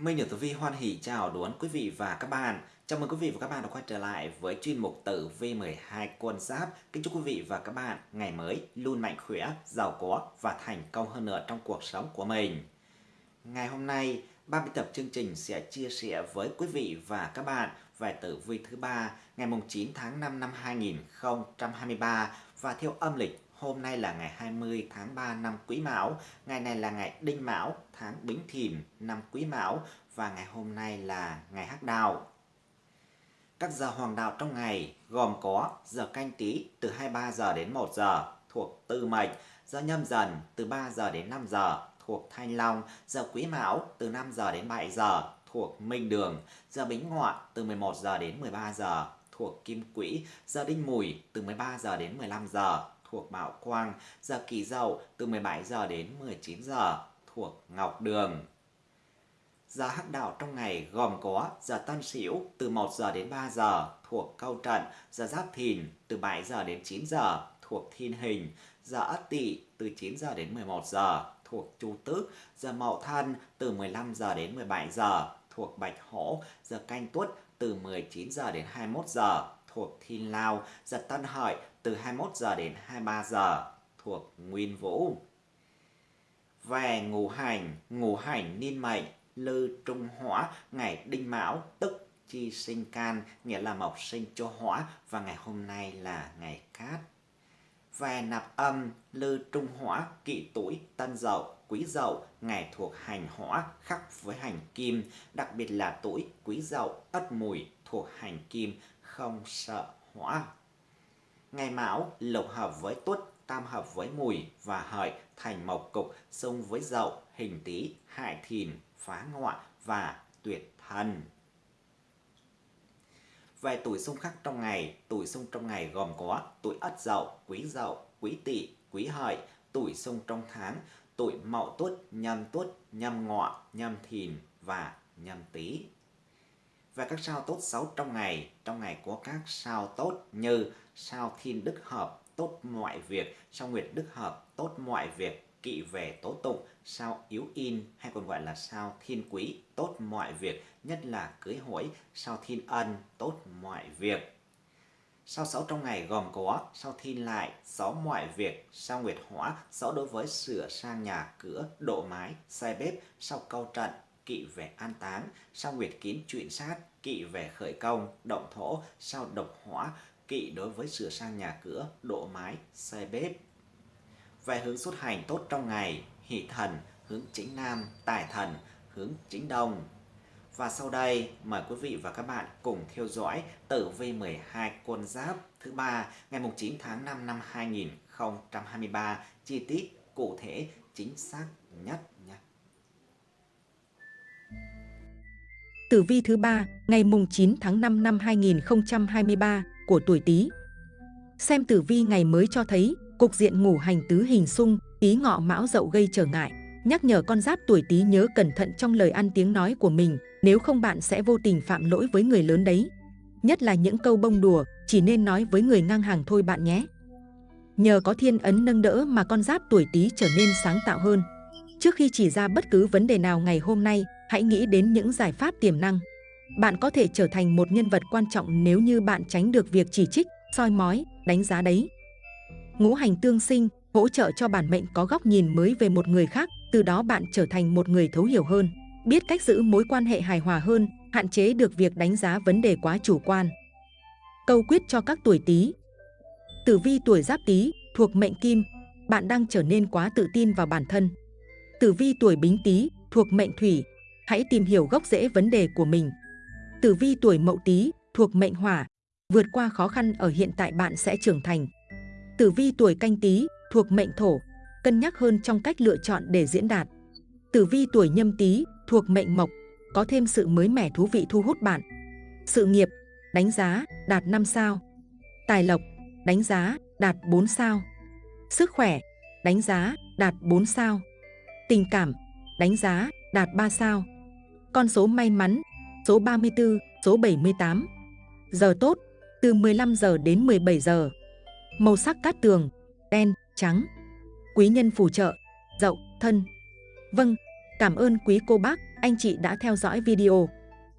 Minh Nhật Tử Vi hoan hỷ chào đón quý vị và các bạn. Chào mừng quý vị và các bạn đã quay trở lại với chuyên mục Tử Vi 12 quân giáp. Kính chúc quý vị và các bạn ngày mới luôn mạnh khỏe, giàu có và thành công hơn nữa trong cuộc sống của mình. Ngày hôm nay, ban biên tập chương trình sẽ chia sẻ với quý vị và các bạn về tử vi thứ ba ngày mùng 9 tháng 5 năm 2023 và theo âm lịch Hôm nay là ngày 20 tháng 3 năm Quý Mão, ngày này là ngày Đinh Mão, tháng Bính Thìn năm Quý Mão. Và ngày hôm nay là ngày Hắc Đào. Các giờ hoàng đạo trong ngày gồm có giờ canh tí từ 23 giờ đến 1 giờ thuộc Tư Mệnh, giờ nhâm dần từ 3 giờ đến 5 giờ thuộc Thanh Long, giờ Quý Mão từ 5 giờ đến 7 giờ thuộc Minh Đường, giờ Bính Ngọ từ 11 giờ đến 13 giờ thuộc Kim Quỹ, giờ Đinh Mùi từ 13 giờ đến 15 giờ thuộc Bảo Quang, giờ Kỷ Dậu từ 17 giờ đến 19 giờ thuộc Ngọc Đường. Giờ hắc đạo trong ngày gồm có giờ Tân Sửu từ 1 giờ đến 3 giờ thuộc Câu Trận, giờ Giáp Thìn từ 7 giờ đến 9 giờ thuộc Thiên Hình, giờ Ất Tỵ từ 9 giờ đến 11 giờ thuộc Chu Tước, giờ Mậu Thân từ 15 giờ đến 17 giờ thuộc Bạch Hổ, giờ Canh Tuất từ 19 giờ đến 21 giờ thuộc Thiên Lao, giờ Tân Hợi từ 21 giờ đến 23 giờ thuộc Nguyên Vũ. Về ngũ hành, ngũ hành niên mệnh, lư trung hỏa, ngày đinh mão, tức chi sinh can, nghĩa là mộc sinh cho hỏa, và ngày hôm nay là ngày cát. Về nạp âm, lư trung hỏa, kỵ tuổi, tân dậu, quý dậu, ngày thuộc hành hỏa, khắc với hành kim, đặc biệt là tuổi quý dậu, ất mùi thuộc hành kim, không sợ hỏa. Ngày Mão lục hợp với Tuất, tam hợp với Mùi và Hợi thành mộc cục xung với Dậu, hình Tý, hại Thìn, phá Ngọ và tuyệt thần. Về tuổi xung khắc trong ngày, tuổi xung trong ngày gồm có tuổi Ất Dậu, Quý Dậu, Quý Tỵ, Quý Hợi, tuổi xung trong tháng, tuổi Mậu Tuất, Nhâm Tuất, Nhâm Ngọ, Nhâm Thìn và Nhâm Tý và các sao tốt xấu trong ngày. Trong ngày có các sao tốt như sao thiên đức hợp, tốt mọi việc, sao nguyệt đức hợp, tốt mọi việc, kỵ về tố tụng, sao yếu in hay còn gọi là sao thiên quý, tốt mọi việc, nhất là cưới hỏi, sao thiên ân, tốt mọi việc. Sao xấu trong ngày gồm có sao thiên lại, sáu mọi việc, sao nguyệt hỏa, sáu đối với sửa sang nhà cửa, độ mái, xây bếp, sao câu trận, kỵ về an táng, sao nguyệt kín chuyện sát, kỵ về khởi công, động thổ, sao độc hỏa, kỵ đối với sửa sang nhà cửa, độ mái, xây bếp. Về hướng xuất hành tốt trong ngày, hỷ thần, hướng chính nam, tài thần, hướng chính đông. Và sau đây, mời quý vị và các bạn cùng theo dõi tử vi 12 quân giáp thứ ba ngày 9 tháng 5 năm 2023, chi tiết, cụ thể, chính xác nhất Tử vi thứ ba ngày mùng 9 tháng 5 năm 2023 của tuổi Tý. Xem tử vi ngày mới cho thấy cục diện ngủ hành tứ hình xung, ý ngọ mão dậu gây trở ngại, nhắc nhở con giáp tuổi Tý nhớ cẩn thận trong lời ăn tiếng nói của mình, nếu không bạn sẽ vô tình phạm lỗi với người lớn đấy. Nhất là những câu bông đùa, chỉ nên nói với người ngang hàng thôi bạn nhé. Nhờ có thiên ấn nâng đỡ mà con giáp tuổi Tý trở nên sáng tạo hơn. Trước khi chỉ ra bất cứ vấn đề nào ngày hôm nay, hãy nghĩ đến những giải pháp tiềm năng. Bạn có thể trở thành một nhân vật quan trọng nếu như bạn tránh được việc chỉ trích, soi mói, đánh giá đấy. Ngũ hành tương sinh hỗ trợ cho bản mệnh có góc nhìn mới về một người khác, từ đó bạn trở thành một người thấu hiểu hơn, biết cách giữ mối quan hệ hài hòa hơn, hạn chế được việc đánh giá vấn đề quá chủ quan. Câu quyết cho các tuổi Tý. Tử vi tuổi Giáp Tý thuộc mệnh Kim, bạn đang trở nên quá tự tin vào bản thân. Tử vi tuổi Bính Tý thuộc mệnh Thủy, hãy tìm hiểu gốc rễ vấn đề của mình. Tử vi tuổi Mậu Tý thuộc mệnh Hỏa, vượt qua khó khăn ở hiện tại bạn sẽ trưởng thành. Tử vi tuổi Canh Tý thuộc mệnh Thổ, cân nhắc hơn trong cách lựa chọn để diễn đạt. Tử vi tuổi Nhâm Tý thuộc mệnh Mộc, có thêm sự mới mẻ thú vị thu hút bạn. Sự nghiệp, đánh giá, đạt 5 sao. Tài lộc, đánh giá, đạt 4 sao. Sức khỏe, đánh giá, đạt 4 sao. Tình cảm, đánh giá, đạt 3 sao. Con số may mắn, số 34, số 78. Giờ tốt, từ 15 giờ đến 17 giờ. Màu sắc cát tường, đen, trắng. Quý nhân phù trợ, dậu, thân. Vâng, Cảm ơn quý cô bác, anh chị đã theo dõi video.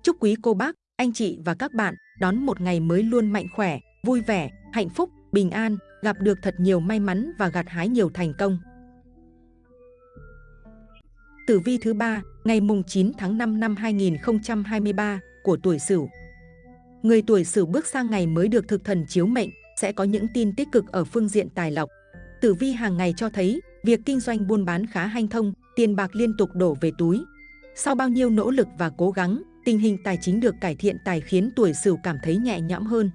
Chúc quý cô bác, anh chị và các bạn đón một ngày mới luôn mạnh khỏe, vui vẻ, hạnh phúc, bình an, gặp được thật nhiều may mắn và gặt hái nhiều thành công. Tử vi thứ ba, ngày mùng 9 tháng 5 năm 2023 của tuổi Sửu. Người tuổi Sửu bước sang ngày mới được thực thần chiếu mệnh, sẽ có những tin tích cực ở phương diện tài lộc. Tử vi hàng ngày cho thấy, việc kinh doanh buôn bán khá hanh thông, tiền bạc liên tục đổ về túi. Sau bao nhiêu nỗ lực và cố gắng, tình hình tài chính được cải thiện tài khiến tuổi Sửu cảm thấy nhẹ nhõm hơn.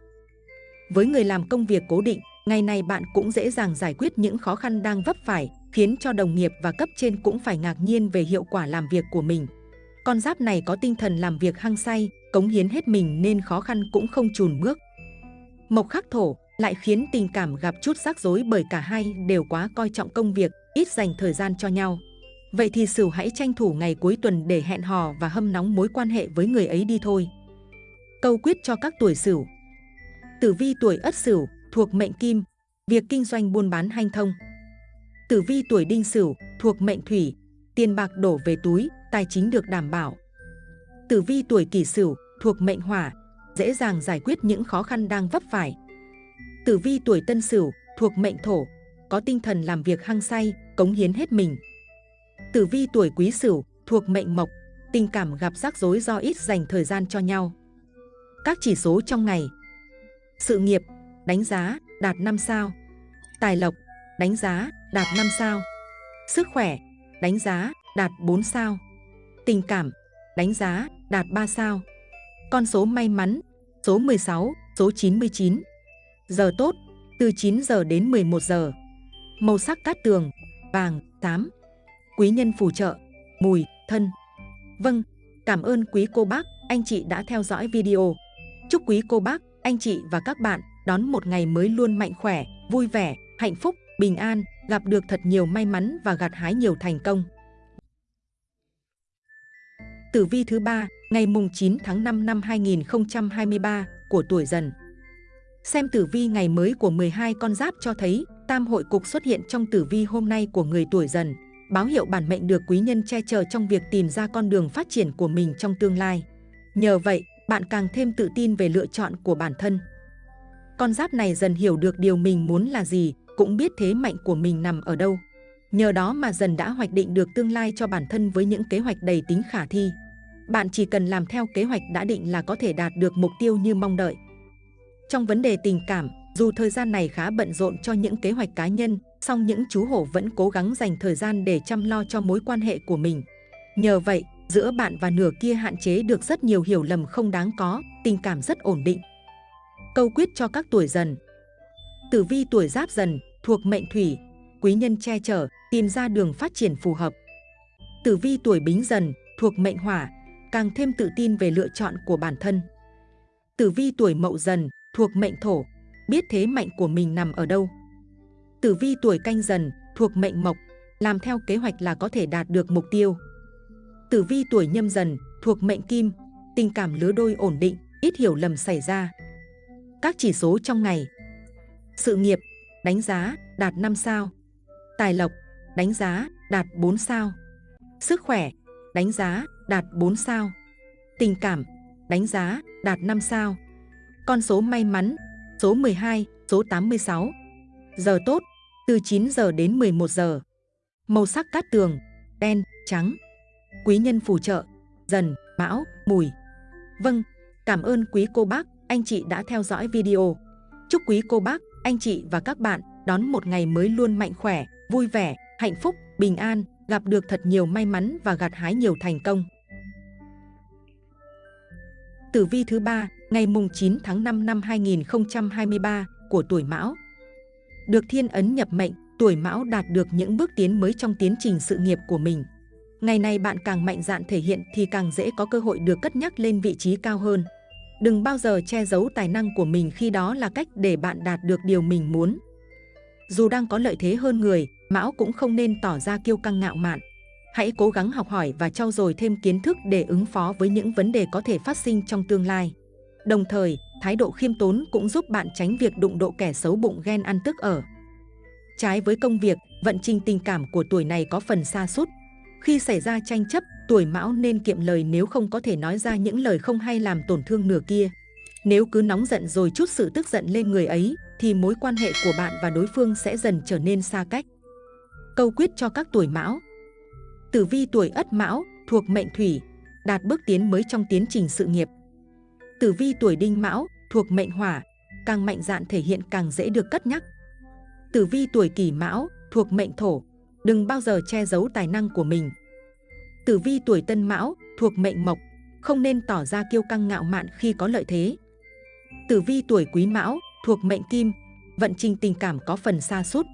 Với người làm công việc cố định, ngày này bạn cũng dễ dàng giải quyết những khó khăn đang vấp phải, khiến cho đồng nghiệp và cấp trên cũng phải ngạc nhiên về hiệu quả làm việc của mình. Con giáp này có tinh thần làm việc hăng say, cống hiến hết mình nên khó khăn cũng không chùn bước. Mộc khắc thổ lại khiến tình cảm gặp chút rắc rối bởi cả hai đều quá coi trọng công việc, ít dành thời gian cho nhau. Vậy thì Sửu hãy tranh thủ ngày cuối tuần để hẹn hò và hâm nóng mối quan hệ với người ấy đi thôi. Câu quyết cho các tuổi Sửu Tử vi tuổi Ất Sửu thuộc mệnh Kim, việc kinh doanh buôn bán hanh thông. Tử vi tuổi Đinh Sửu thuộc mệnh Thủy, tiền bạc đổ về túi, tài chính được đảm bảo. Tử vi tuổi Kỷ Sửu thuộc mệnh Hỏa, dễ dàng giải quyết những khó khăn đang vấp phải. Tử vi tuổi Tân Sửu thuộc mệnh Thổ, có tinh thần làm việc hăng say, cống hiến hết mình. Tử vi tuổi Quý Sửu thuộc mệnh Mộc, tình cảm gặp rắc rối do ít dành thời gian cho nhau. Các chỉ số trong ngày Sự nghiệp, đánh giá, đạt 5 sao Tài lộc, đánh giá, đạt 5 sao. Sức khỏe, đánh giá, đạt 4 sao. Tình cảm, đánh giá, đạt 3 sao. Con số may mắn, số 16, số 99 Giờ tốt, từ 9 giờ đến 11 giờ. Màu sắc cát tường, vàng, tám Quý nhân phù trợ, mùi, thân. Vâng, cảm ơn quý cô bác, anh chị đã theo dõi video. Chúc quý cô bác, anh chị và các bạn đón một ngày mới luôn mạnh khỏe, vui vẻ, hạnh phúc, bình an, gặp được thật nhiều may mắn và gặt hái nhiều thành công. Tử vi thứ ba, ngày mùng 9 tháng 5 năm 2023 của tuổi dần. Xem tử vi ngày mới của 12 con giáp cho thấy tam hội cục xuất hiện trong tử vi hôm nay của người tuổi dần, báo hiệu bản mệnh được quý nhân che chở trong việc tìm ra con đường phát triển của mình trong tương lai. Nhờ vậy, bạn càng thêm tự tin về lựa chọn của bản thân. Con giáp này dần hiểu được điều mình muốn là gì, cũng biết thế mạnh của mình nằm ở đâu. Nhờ đó mà dần đã hoạch định được tương lai cho bản thân với những kế hoạch đầy tính khả thi. Bạn chỉ cần làm theo kế hoạch đã định là có thể đạt được mục tiêu như mong đợi. Trong vấn đề tình cảm, dù thời gian này khá bận rộn cho những kế hoạch cá nhân, song những chú hổ vẫn cố gắng dành thời gian để chăm lo cho mối quan hệ của mình. Nhờ vậy, giữa bạn và nửa kia hạn chế được rất nhiều hiểu lầm không đáng có, tình cảm rất ổn định. Câu quyết cho các tuổi dần Tử vi tuổi giáp dần, thuộc mệnh thủy, quý nhân che chở, tìm ra đường phát triển phù hợp. Tử vi tuổi bính dần, thuộc mệnh hỏa, càng thêm tự tin về lựa chọn của bản thân. Tử vi tuổi mậu dần, thuộc mệnh thổ, biết thế mạnh của mình nằm ở đâu. Tử vi tuổi canh dần, thuộc mệnh mộc, làm theo kế hoạch là có thể đạt được mục tiêu. Tử vi tuổi nhâm dần, thuộc mệnh kim, tình cảm lứa đôi ổn định, ít hiểu lầm xảy ra. Các chỉ số trong ngày sự nghiệp, đánh giá, đạt 5 sao. Tài lộc, đánh giá, đạt 4 sao. Sức khỏe, đánh giá, đạt 4 sao. Tình cảm, đánh giá, đạt 5 sao. Con số may mắn, số 12, số 86 Giờ tốt, từ 9 giờ đến 11 giờ. Màu sắc cát tường, đen, trắng. Quý nhân phù trợ, dần, mão, mùi. Vâng, cảm ơn quý cô bác anh chị đã theo dõi video. Chúc quý cô bác, anh chị và các bạn đón một ngày mới luôn mạnh khỏe, vui vẻ, hạnh phúc, bình an, gặp được thật nhiều may mắn và gặt hái nhiều thành công. Tử vi thứ ba ngày mùng 9 tháng 5 năm 2023 của tuổi Mão. Được thiên ấn nhập mệnh, tuổi Mão đạt được những bước tiến mới trong tiến trình sự nghiệp của mình. Ngày này bạn càng mạnh dạn thể hiện thì càng dễ có cơ hội được cất nhắc lên vị trí cao hơn. Đừng bao giờ che giấu tài năng của mình khi đó là cách để bạn đạt được điều mình muốn. Dù đang có lợi thế hơn người, Mão cũng không nên tỏ ra kiêu căng ngạo mạn. Hãy cố gắng học hỏi và trau dồi thêm kiến thức để ứng phó với những vấn đề có thể phát sinh trong tương lai. Đồng thời, thái độ khiêm tốn cũng giúp bạn tránh việc đụng độ kẻ xấu bụng ghen ăn tức ở. Trái với công việc, vận trình tình cảm của tuổi này có phần xa sút khi xảy ra tranh chấp, tuổi mão nên kiệm lời nếu không có thể nói ra những lời không hay làm tổn thương nửa kia. Nếu cứ nóng giận rồi chút sự tức giận lên người ấy, thì mối quan hệ của bạn và đối phương sẽ dần trở nên xa cách. Câu quyết cho các tuổi mão Tử vi tuổi ất mão, thuộc mệnh thủy, đạt bước tiến mới trong tiến trình sự nghiệp. Tử vi tuổi đinh mão, thuộc mệnh hỏa, càng mạnh dạn thể hiện càng dễ được cất nhắc. Tử vi tuổi kỷ mão, thuộc mệnh thổ, đừng bao giờ che giấu tài năng của mình. Tử vi tuổi tân mão, thuộc mệnh mộc, không nên tỏ ra kiêu căng ngạo mạn khi có lợi thế. Tử vi tuổi quý mão, thuộc mệnh kim, vận trình tình cảm có phần xa sút.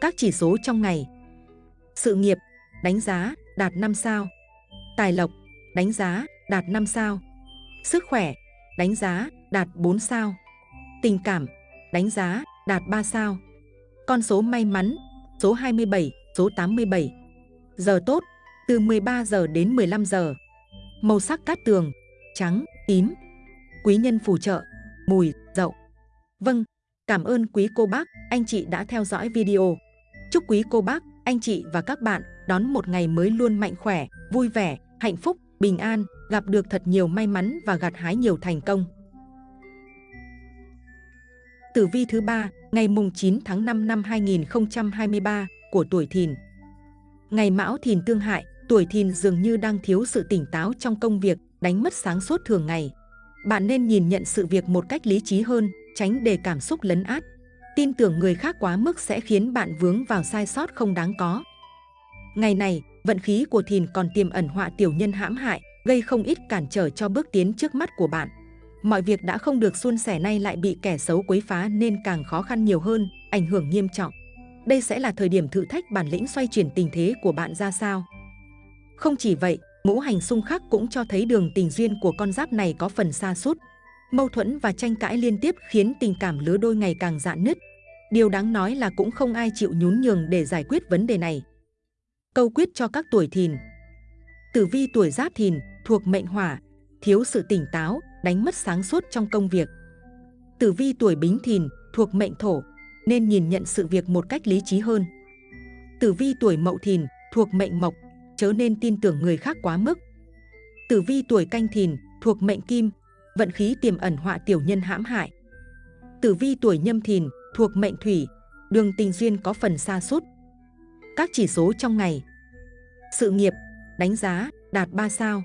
Các chỉ số trong ngày. Sự nghiệp, đánh giá, đạt 5 sao. Tài lộc, đánh giá, đạt 5 sao. Sức khỏe, đánh giá, đạt 4 sao. Tình cảm, đánh giá, đạt 3 sao. Con số may mắn, số 27, số 87 Giờ tốt, từ 13 giờ đến 15 giờ Màu sắc cát tường, trắng, tím Quý nhân phù trợ, mùi, dậu Vâng, cảm ơn quý cô bác, anh chị đã theo dõi video. Chúc quý cô bác, anh chị và các bạn đón một ngày mới luôn mạnh khỏe, vui vẻ, hạnh phúc, bình an, gặp được thật nhiều may mắn và gặt hái nhiều thành công. Tử vi thứ ba ngày mùng 9 tháng 5 năm 2023 của tuổi Thìn. Ngày Mão Thìn tương hại, tuổi Thìn dường như đang thiếu sự tỉnh táo trong công việc, đánh mất sáng suốt thường ngày. Bạn nên nhìn nhận sự việc một cách lý trí hơn, tránh để cảm xúc lấn át. Tin tưởng người khác quá mức sẽ khiến bạn vướng vào sai sót không đáng có. Ngày này, vận khí của thìn còn tiềm ẩn họa tiểu nhân hãm hại, gây không ít cản trở cho bước tiến trước mắt của bạn. Mọi việc đã không được suôn sẻ nay lại bị kẻ xấu quấy phá nên càng khó khăn nhiều hơn, ảnh hưởng nghiêm trọng. Đây sẽ là thời điểm thử thách bản lĩnh xoay chuyển tình thế của bạn ra sao. Không chỉ vậy, ngũ hành xung khắc cũng cho thấy đường tình duyên của con giáp này có phần xa sút Mâu thuẫn và tranh cãi liên tiếp khiến tình cảm lứa đôi ngày càng dạn nứt. Điều đáng nói là cũng không ai chịu nhún nhường để giải quyết vấn đề này. Câu quyết cho các tuổi thìn Tử vi tuổi giáp thìn thuộc mệnh hỏa, thiếu sự tỉnh táo, đánh mất sáng suốt trong công việc. Tử vi tuổi bính thìn thuộc mệnh thổ, nên nhìn nhận sự việc một cách lý trí hơn. Tử vi tuổi mậu thìn thuộc mệnh mộc, chớ nên tin tưởng người khác quá mức. Tử vi tuổi canh thìn thuộc mệnh kim, vận khí tiềm ẩn họa tiểu nhân hãm hại. Tử vi tuổi nhâm thìn thuộc mệnh thủy, đường tình duyên có phần xa sút Các chỉ số trong ngày Sự nghiệp, đánh giá, đạt 3 sao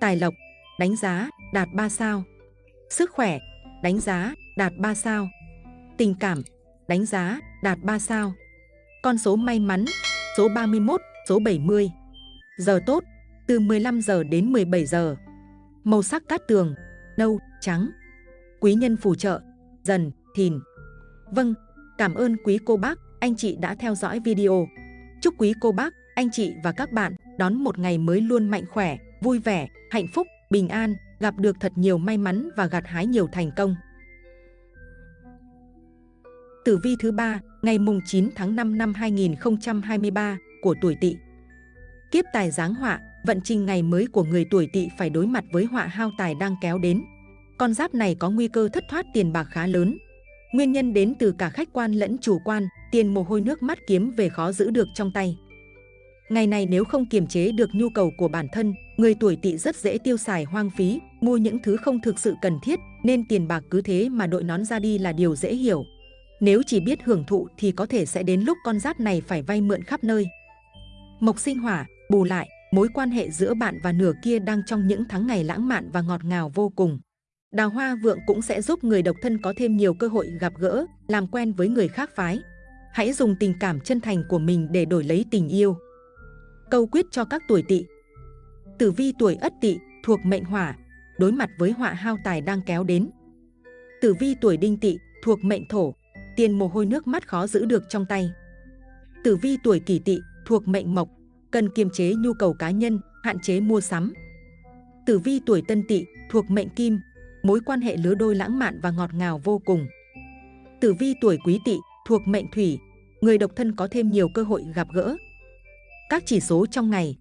Tài lộc, đánh giá, đạt 3 sao Sức khỏe, đánh giá, đạt 3 sao Tình cảm, đánh giá, đạt 3 sao Con số may mắn, số 31, số 70 Giờ tốt, từ 15 giờ đến 17 giờ Màu sắc cát tường, nâu, trắng. Quý nhân phù trợ, dần, thìn. Vâng, cảm ơn quý cô bác, anh chị đã theo dõi video. Chúc quý cô bác, anh chị và các bạn đón một ngày mới luôn mạnh khỏe, vui vẻ, hạnh phúc, bình an, gặp được thật nhiều may mắn và gặt hái nhiều thành công. Tử vi thứ ba ngày mùng 9 tháng 5 năm 2023 của tuổi Tỵ. Kiếp tài giáng họa, vận trình ngày mới của người tuổi tỵ phải đối mặt với họa hao tài đang kéo đến. Con giáp này có nguy cơ thất thoát tiền bạc khá lớn. Nguyên nhân đến từ cả khách quan lẫn chủ quan, tiền mồ hôi nước mắt kiếm về khó giữ được trong tay. Ngày này nếu không kiềm chế được nhu cầu của bản thân, người tuổi tỵ rất dễ tiêu xài hoang phí, mua những thứ không thực sự cần thiết, nên tiền bạc cứ thế mà đội nón ra đi là điều dễ hiểu. Nếu chỉ biết hưởng thụ thì có thể sẽ đến lúc con giáp này phải vay mượn khắp nơi. Mộc sinh hỏa, bù lại, mối quan hệ giữa bạn và nửa kia đang trong những tháng ngày lãng mạn và ngọt ngào vô cùng. Đào hoa vượng cũng sẽ giúp người độc thân có thêm nhiều cơ hội gặp gỡ, làm quen với người khác phái. Hãy dùng tình cảm chân thành của mình để đổi lấy tình yêu. Câu quyết cho các tuổi tỵ Tử vi tuổi ất tỵ thuộc mệnh hỏa, đối mặt với họa hao tài đang kéo đến. Tử vi tuổi đinh tỵ thuộc mệnh thổ, tiền mồ hôi nước mắt khó giữ được trong tay. Tử vi tuổi kỷ tỵ thuộc mệnh mộc, cần kiềm chế nhu cầu cá nhân, hạn chế mua sắm. Tử vi tuổi tân tỵ thuộc mệnh kim, mối quan hệ lứa đôi lãng mạn và ngọt ngào vô cùng. Tử vi tuổi quý tỵ thuộc mệnh thủy, người độc thân có thêm nhiều cơ hội gặp gỡ. Các chỉ số trong ngày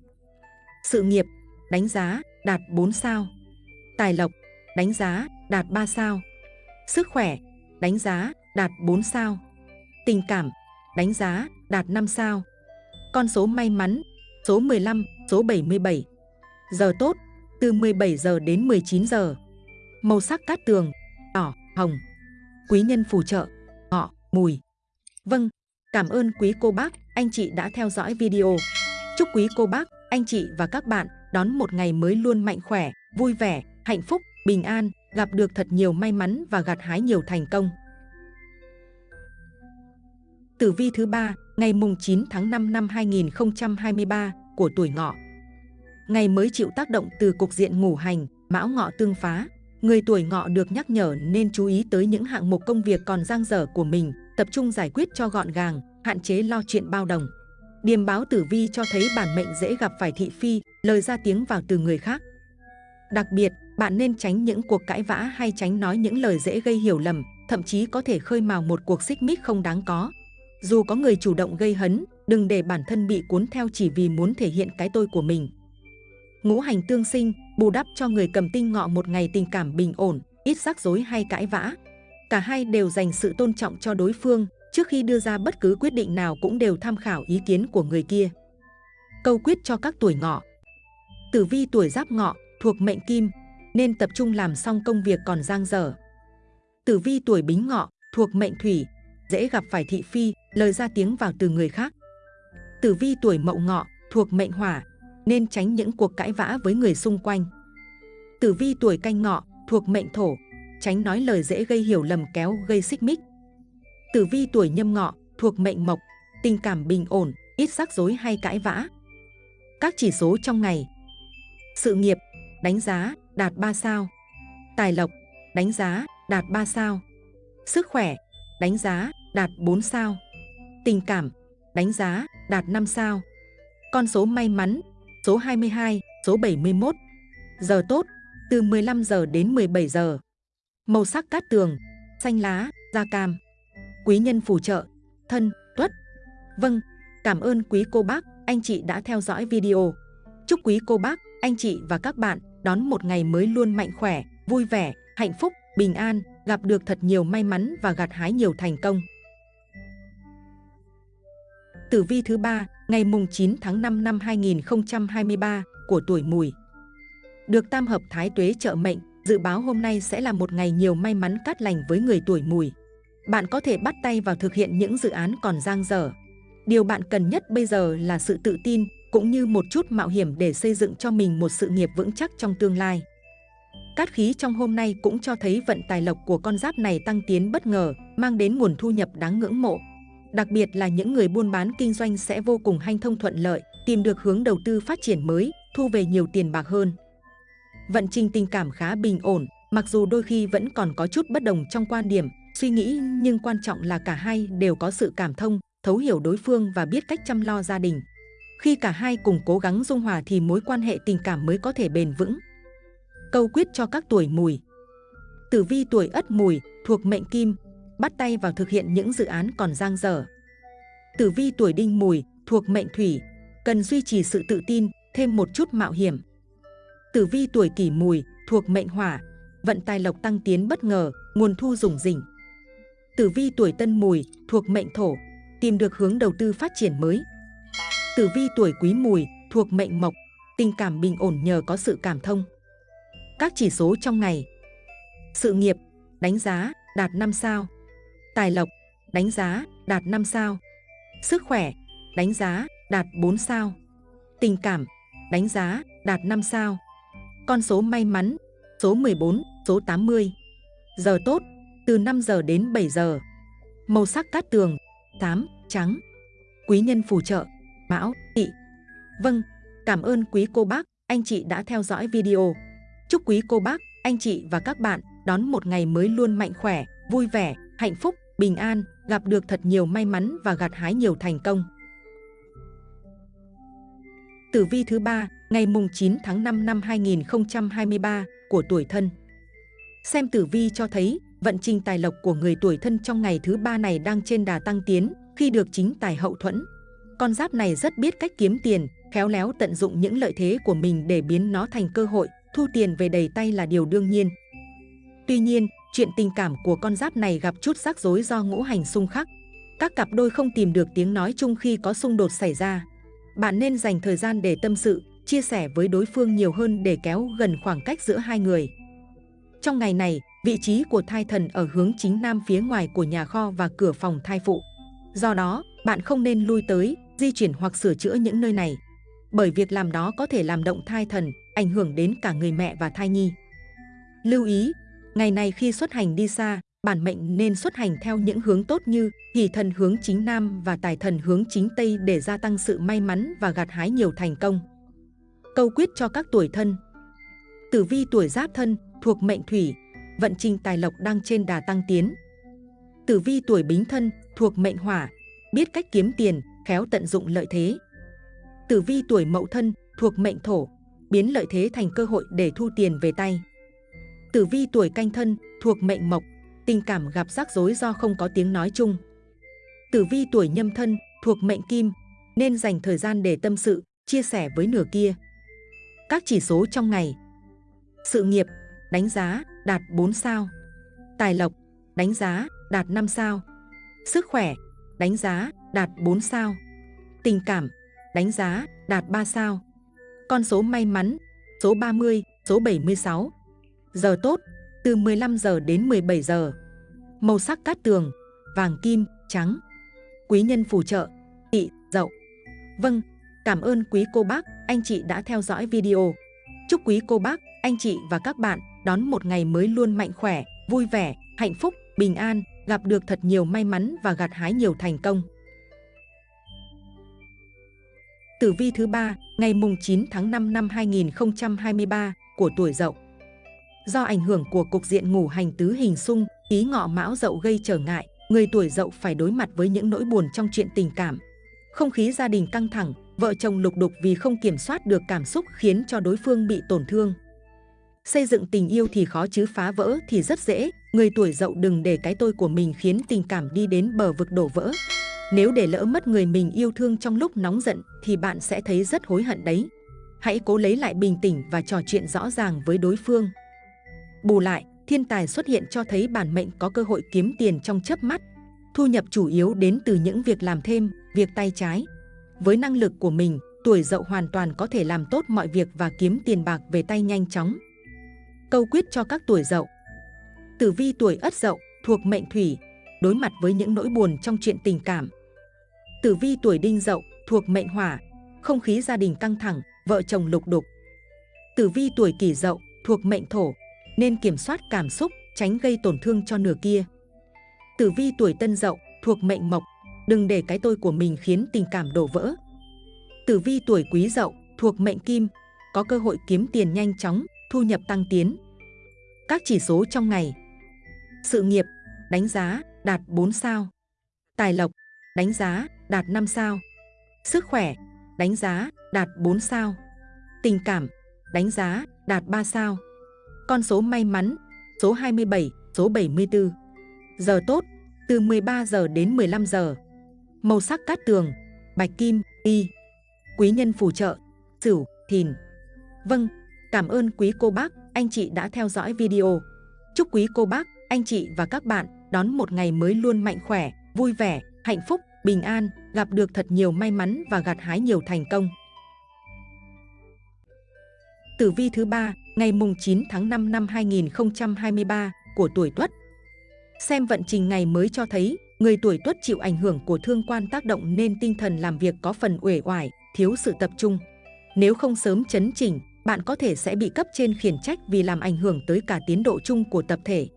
Sự nghiệp, đánh giá, đạt 4 sao Tài lộc, đánh giá, đạt 3 sao Sức khỏe, đánh giá, đạt 4 sao Tình cảm, đánh giá, đạt 5 sao Con số may mắn, số 15, số 77. Giờ tốt, từ 17 giờ đến 19 giờ. Màu sắc cát tường, đỏ, hồng. Quý nhân phù trợ, ngọ, mùi. Vâng, cảm ơn quý cô bác, anh chị đã theo dõi video. Chúc quý cô bác, anh chị và các bạn đón một ngày mới luôn mạnh khỏe, vui vẻ, hạnh phúc, bình an, gặp được thật nhiều may mắn và gặt hái nhiều thành công. Tử vi thứ ba, ngày mùng 9 tháng 5 năm 2023 của tuổi ngọ. Ngày mới chịu tác động từ cục diện ngũ hành, mão ngọ tương phá. Người tuổi ngọ được nhắc nhở nên chú ý tới những hạng mục công việc còn dang dở của mình, tập trung giải quyết cho gọn gàng, hạn chế lo chuyện bao đồng. Điềm báo tử vi cho thấy bản mệnh dễ gặp phải thị phi, lời ra tiếng vào từ người khác. Đặc biệt, bạn nên tránh những cuộc cãi vã hay tránh nói những lời dễ gây hiểu lầm, thậm chí có thể khơi mào một cuộc xích mích không đáng có. Dù có người chủ động gây hấn, đừng để bản thân bị cuốn theo chỉ vì muốn thể hiện cái tôi của mình. Ngũ hành tương sinh, bù đắp cho người cầm tinh ngọ một ngày tình cảm bình ổn, ít rắc rối hay cãi vã. Cả hai đều dành sự tôn trọng cho đối phương, trước khi đưa ra bất cứ quyết định nào cũng đều tham khảo ý kiến của người kia. Câu quyết cho các tuổi ngọ Tử vi tuổi giáp ngọ, thuộc mệnh kim, nên tập trung làm xong công việc còn dang dở. Tử vi tuổi bính ngọ, thuộc mệnh thủy, dễ gặp phải thị phi, lời ra tiếng vào từ người khác. Tử vi tuổi mậu ngọ, thuộc mệnh hỏa, nên tránh những cuộc cãi vã với người xung quanh. Tử vi tuổi canh ngọ, thuộc mệnh thổ, tránh nói lời dễ gây hiểu lầm kéo gây xích mích. Tử vi tuổi nhâm ngọ, thuộc mệnh mộc, tình cảm bình ổn, ít rắc rối hay cãi vã. Các chỉ số trong ngày. Sự nghiệp, đánh giá, đạt 3 sao. Tài lộc, đánh giá, đạt 3 sao. Sức khỏe, đánh giá, đạt 4 sao. Tình cảm, đánh giá, đạt 5 sao. Con số may mắn, số 22, số 71. Giờ tốt, từ 15 giờ đến 17 giờ. Màu sắc cát tường, xanh lá, da cam. Quý nhân phù trợ, thân, tuất. Vâng, cảm ơn quý cô bác, anh chị đã theo dõi video. Chúc quý cô bác, anh chị và các bạn đón một ngày mới luôn mạnh khỏe, vui vẻ, hạnh phúc, bình an, gặp được thật nhiều may mắn và gặt hái nhiều thành công. Tử vi thứ ba, ngày mùng 9 tháng 5 năm 2023 của tuổi Mùi. Được tam hợp thái tuế trợ mệnh, dự báo hôm nay sẽ là một ngày nhiều may mắn cát lành với người tuổi Mùi. Bạn có thể bắt tay vào thực hiện những dự án còn dang dở. Điều bạn cần nhất bây giờ là sự tự tin, cũng như một chút mạo hiểm để xây dựng cho mình một sự nghiệp vững chắc trong tương lai. Cát khí trong hôm nay cũng cho thấy vận tài lộc của con giáp này tăng tiến bất ngờ, mang đến nguồn thu nhập đáng ngưỡng mộ. Đặc biệt là những người buôn bán kinh doanh sẽ vô cùng hanh thông thuận lợi, tìm được hướng đầu tư phát triển mới, thu về nhiều tiền bạc hơn. Vận trình tình cảm khá bình ổn, mặc dù đôi khi vẫn còn có chút bất đồng trong quan điểm, suy nghĩ nhưng quan trọng là cả hai đều có sự cảm thông, thấu hiểu đối phương và biết cách chăm lo gia đình. Khi cả hai cùng cố gắng dung hòa thì mối quan hệ tình cảm mới có thể bền vững. Câu quyết cho các tuổi mùi Tử vi tuổi ất mùi thuộc mệnh kim, bắt tay vào thực hiện những dự án còn dang dở. Tử vi tuổi đinh mùi thuộc mệnh thủy, cần duy trì sự tự tin, thêm một chút mạo hiểm. Tử vi tuổi kỷ mùi thuộc mệnh hỏa, vận tài lộc tăng tiến bất ngờ, nguồn thu rủng rỉnh. Tử vi tuổi tân mùi thuộc mệnh thổ, tìm được hướng đầu tư phát triển mới. Tử vi tuổi quý mùi thuộc mệnh mộc, tình cảm bình ổn nhờ có sự cảm thông. Các chỉ số trong ngày. Sự nghiệp, đánh giá, đạt 5 sao. Tài lộc, đánh giá, đạt 5 sao. Sức khỏe, đánh giá, đạt 4 sao. Tình cảm, đánh giá, đạt 5 sao. Con số may mắn, số 14, số 80. Giờ tốt, từ 5 giờ đến 7 giờ. Màu sắc cát tường, tám, trắng. Quý nhân phù trợ, mão, tỵ. Vâng, cảm ơn quý cô bác, anh chị đã theo dõi video. Chúc quý cô bác, anh chị và các bạn đón một ngày mới luôn mạnh khỏe, vui vẻ, hạnh phúc, bình an, gặp được thật nhiều may mắn và gặt hái nhiều thành công. Tử vi thứ ba, ngày mùng 9 tháng 5 năm 2023 của tuổi thân. Xem tử vi cho thấy vận trình tài lộc của người tuổi thân trong ngày thứ ba này đang trên đà tăng tiến khi được chính tài hậu thuẫn. Con giáp này rất biết cách kiếm tiền, khéo léo tận dụng những lợi thế của mình để biến nó thành cơ hội, thu tiền về đầy tay là điều đương nhiên. Tuy nhiên, chuyện tình cảm của con giáp này gặp chút rắc rối do ngũ hành xung khắc. Các cặp đôi không tìm được tiếng nói chung khi có xung đột xảy ra. Bạn nên dành thời gian để tâm sự, chia sẻ với đối phương nhiều hơn để kéo gần khoảng cách giữa hai người. Trong ngày này, vị trí của thai thần ở hướng chính nam phía ngoài của nhà kho và cửa phòng thai phụ. Do đó, bạn không nên lui tới, di chuyển hoặc sửa chữa những nơi này. Bởi việc làm đó có thể làm động thai thần, ảnh hưởng đến cả người mẹ và thai nhi. Lưu ý, ngày này khi xuất hành đi xa, bản mệnh nên xuất hành theo những hướng tốt như hỷ thần hướng chính nam và tài thần hướng chính tây để gia tăng sự may mắn và gặt hái nhiều thành công. Câu quyết cho các tuổi thân Tử vi tuổi giáp thân thuộc mệnh thủy, vận trình tài lộc đang trên đà tăng tiến. Tử vi tuổi bính thân thuộc mệnh hỏa, biết cách kiếm tiền, khéo tận dụng lợi thế. Tử vi tuổi mậu thân thuộc mệnh thổ, biến lợi thế thành cơ hội để thu tiền về tay. Tử vi tuổi canh thân thuộc mệnh mộc, tình cảm gặp rắc rối do không có tiếng nói chung. Tử vi tuổi nhâm thân thuộc mệnh kim, nên dành thời gian để tâm sự, chia sẻ với nửa kia. Các chỉ số trong ngày Sự nghiệp, đánh giá, đạt 4 sao. Tài lộc, đánh giá, đạt 5 sao. Sức khỏe, đánh giá, đạt 4 sao. Tình cảm, đánh giá, đạt 3 sao. Con số may mắn, số 30, số 76 Giờ tốt, từ 15 giờ đến 17 giờ. Màu sắc cát tường, vàng kim, trắng. Quý nhân phù trợ, tị, dậu. Vâng, cảm ơn quý cô bác, anh chị đã theo dõi video. Chúc quý cô bác, anh chị và các bạn đón một ngày mới luôn mạnh khỏe, vui vẻ, hạnh phúc, bình an, gặp được thật nhiều may mắn và gặt hái nhiều thành công. Tử vi thứ ba ngày mùng 9 tháng 5 năm 2023 của tuổi Dậu. Do ảnh hưởng của cục diện ngủ hành tứ hình xung, ý ngọ mão Dậu gây trở ngại, người tuổi Dậu phải đối mặt với những nỗi buồn trong chuyện tình cảm. Không khí gia đình căng thẳng, vợ chồng lục đục vì không kiểm soát được cảm xúc khiến cho đối phương bị tổn thương. Xây dựng tình yêu thì khó chứ phá vỡ thì rất dễ, người tuổi dậu đừng để cái tôi của mình khiến tình cảm đi đến bờ vực đổ vỡ. Nếu để lỡ mất người mình yêu thương trong lúc nóng giận thì bạn sẽ thấy rất hối hận đấy. Hãy cố lấy lại bình tĩnh và trò chuyện rõ ràng với đối phương. Bù lại, thiên tài xuất hiện cho thấy bản mệnh có cơ hội kiếm tiền trong chớp mắt. Thu nhập chủ yếu đến từ những việc làm thêm, việc tay trái. Với năng lực của mình, tuổi dậu hoàn toàn có thể làm tốt mọi việc và kiếm tiền bạc về tay nhanh chóng. Câu quyết cho các tuổi dậu Tử vi tuổi ất dậu thuộc mệnh thủy, đối mặt với những nỗi buồn trong chuyện tình cảm. Tử vi tuổi đinh dậu thuộc mệnh hỏa, không khí gia đình căng thẳng, vợ chồng lục đục. Tử vi tuổi kỷ dậu thuộc mệnh thổ, nên kiểm soát cảm xúc, tránh gây tổn thương cho nửa kia. Tử vi tuổi tân dậu thuộc mệnh mộc, đừng để cái tôi của mình khiến tình cảm đổ vỡ. Tử vi tuổi quý dậu thuộc mệnh kim, có cơ hội kiếm tiền nhanh chóng, thu nhập tăng tiến. Các chỉ số trong ngày. Sự nghiệp, đánh giá, đạt 4 sao. Tài lộc, đánh giá, đạt 5 sao. Sức khỏe, đánh giá, đạt 4 sao. Tình cảm, đánh giá, đạt 3 sao. Con số may mắn, số 27, số 74 Giờ tốt, từ 13 giờ đến 15 giờ. Màu sắc cát tường, bạch kim, y. Quý nhân phù trợ, sửu, thìn. Vâng, Cảm ơn quý cô bác, anh chị đã theo dõi video. Chúc quý cô bác, anh chị và các bạn đón một ngày mới luôn mạnh khỏe, vui vẻ, hạnh phúc, bình an, gặp được thật nhiều may mắn và gặt hái nhiều thành công. Tử vi thứ ba ngày mùng 9 tháng 5 năm 2023 của tuổi Tuất. Xem vận trình ngày mới cho thấy, người tuổi Tuất chịu ảnh hưởng của thương quan tác động nên tinh thần làm việc có phần uể oải, thiếu sự tập trung. Nếu không sớm chấn chỉnh, bạn có thể sẽ bị cấp trên khiển trách vì làm ảnh hưởng tới cả tiến độ chung của tập thể.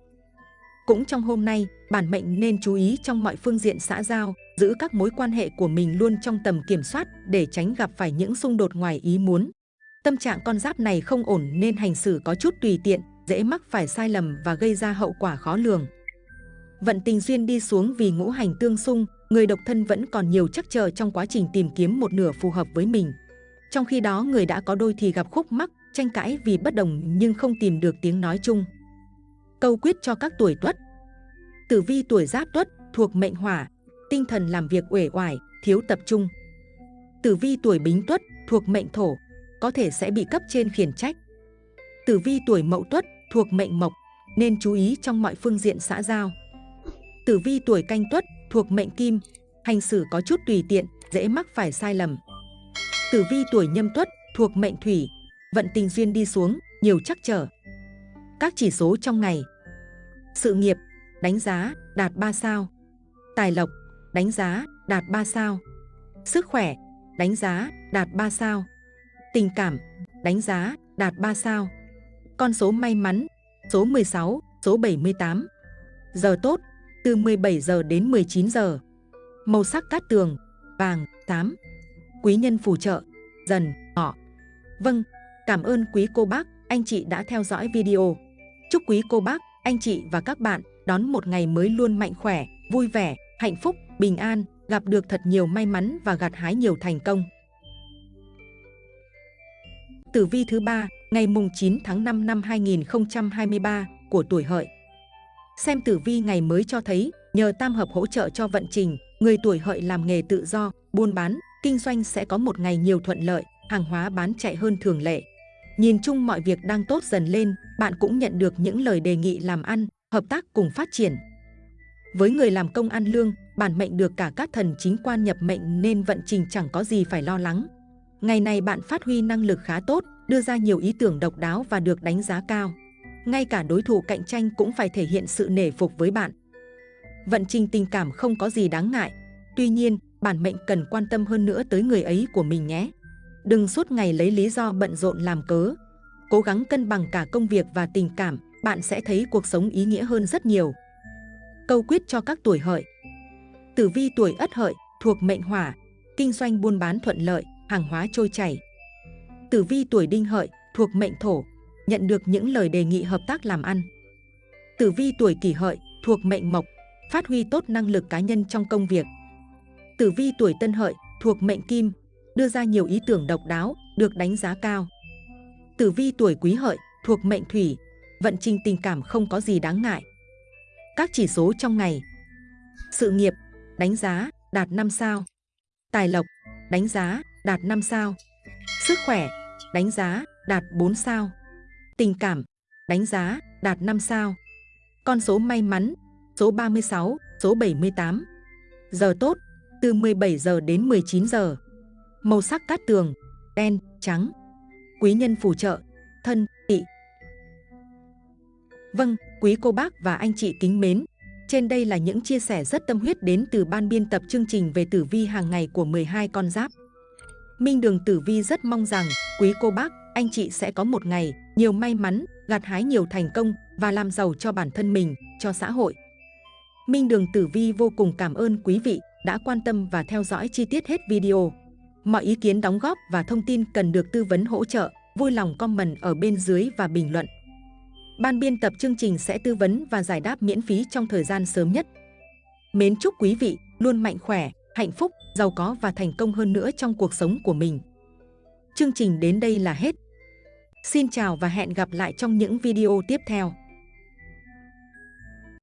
Cũng trong hôm nay, bản mệnh nên chú ý trong mọi phương diện xã giao, giữ các mối quan hệ của mình luôn trong tầm kiểm soát để tránh gặp phải những xung đột ngoài ý muốn. Tâm trạng con giáp này không ổn nên hành xử có chút tùy tiện, dễ mắc phải sai lầm và gây ra hậu quả khó lường. Vận tình duyên đi xuống vì ngũ hành tương xung, người độc thân vẫn còn nhiều chắc chờ trong quá trình tìm kiếm một nửa phù hợp với mình. Trong khi đó người đã có đôi thì gặp khúc mắc, tranh cãi vì bất đồng nhưng không tìm được tiếng nói chung. Câu quyết cho các tuổi tuất Tử vi tuổi giáp tuất thuộc mệnh hỏa, tinh thần làm việc uể oải, thiếu tập trung. Tử vi tuổi bính tuất thuộc mệnh thổ, có thể sẽ bị cấp trên khiển trách. Tử vi tuổi mậu tuất thuộc mệnh mộc, nên chú ý trong mọi phương diện xã giao. Tử vi tuổi canh tuất thuộc mệnh kim, hành xử có chút tùy tiện, dễ mắc phải sai lầm. Tử vi tuổi nhâm tuất thuộc mệnh thủy, vận tình duyên đi xuống, nhiều trắc trở. Các chỉ số trong ngày. Sự nghiệp, đánh giá, đạt 3 sao. Tài lộc, đánh giá, đạt 3 sao. Sức khỏe, đánh giá, đạt 3 sao. Tình cảm, đánh giá, đạt 3 sao. Con số may mắn, số 16, số 78. Giờ tốt, từ 17 giờ đến 19 giờ. Màu sắc cát tường, vàng, tám. Quý nhân phù trợ, dần, ngọ. Vâng, cảm ơn quý cô bác, anh chị đã theo dõi video. Chúc quý cô bác, anh chị và các bạn đón một ngày mới luôn mạnh khỏe, vui vẻ, hạnh phúc, bình an, gặp được thật nhiều may mắn và gặt hái nhiều thành công. Tử vi thứ ba ngày mùng 9 tháng 5 năm 2023 của tuổi hợi. Xem tử vi ngày mới cho thấy, nhờ tam hợp hỗ trợ cho vận trình, người tuổi hợi làm nghề tự do, buôn bán, kinh doanh sẽ có một ngày nhiều thuận lợi, hàng hóa bán chạy hơn thường lệ. Nhìn chung mọi việc đang tốt dần lên, bạn cũng nhận được những lời đề nghị làm ăn, hợp tác cùng phát triển. Với người làm công ăn lương, bản mệnh được cả các thần chính quan nhập mệnh nên vận trình chẳng có gì phải lo lắng. Ngày này bạn phát huy năng lực khá tốt, đưa ra nhiều ý tưởng độc đáo và được đánh giá cao. Ngay cả đối thủ cạnh tranh cũng phải thể hiện sự nể phục với bạn. Vận trình tình cảm không có gì đáng ngại. Tuy nhiên, bản mệnh cần quan tâm hơn nữa tới người ấy của mình nhé. Đừng suốt ngày lấy lý do bận rộn làm cớ. Cố gắng cân bằng cả công việc và tình cảm, bạn sẽ thấy cuộc sống ý nghĩa hơn rất nhiều. Câu quyết cho các tuổi hợi Tử vi tuổi ất hợi thuộc mệnh hỏa, kinh doanh buôn bán thuận lợi, hàng hóa trôi chảy. Tử vi tuổi đinh hợi thuộc mệnh thổ, nhận được những lời đề nghị hợp tác làm ăn. Tử vi tuổi kỷ hợi thuộc mệnh mộc, phát huy tốt năng lực cá nhân trong công việc. Tử vi tuổi tân hợi thuộc mệnh kim, đưa ra nhiều ý tưởng độc đáo, được đánh giá cao. Tử vi tuổi quý hợi thuộc mệnh thủy, vận trình tình cảm không có gì đáng ngại. Các chỉ số trong ngày. Sự nghiệp, đánh giá, đạt 5 sao. Tài lộc, đánh giá, đạt 5 sao. Sức khỏe, đánh giá, đạt 4 sao. Tình cảm, đánh giá, đạt 5 sao. Con số may mắn, số 36, số 78. Giờ tốt, từ 17 giờ đến 19 giờ. Màu sắc cát tường, đen, trắng. Quý nhân phù trợ, thân, tỵ. Vâng, quý cô bác và anh chị kính mến, trên đây là những chia sẻ rất tâm huyết đến từ ban biên tập chương trình về tử vi hàng ngày của 12 con giáp. Minh Đường Tử Vi rất mong rằng quý cô bác, anh chị sẽ có một ngày nhiều may mắn, gặt hái nhiều thành công và làm giàu cho bản thân mình, cho xã hội. Minh Đường Tử Vi vô cùng cảm ơn quý vị đã quan tâm và theo dõi chi tiết hết video. Mọi ý kiến đóng góp và thông tin cần được tư vấn hỗ trợ, vui lòng comment ở bên dưới và bình luận. Ban biên tập chương trình sẽ tư vấn và giải đáp miễn phí trong thời gian sớm nhất. Mến chúc quý vị luôn mạnh khỏe, hạnh phúc, giàu có và thành công hơn nữa trong cuộc sống của mình. Chương trình đến đây là hết. Xin chào và hẹn gặp lại trong những video tiếp theo.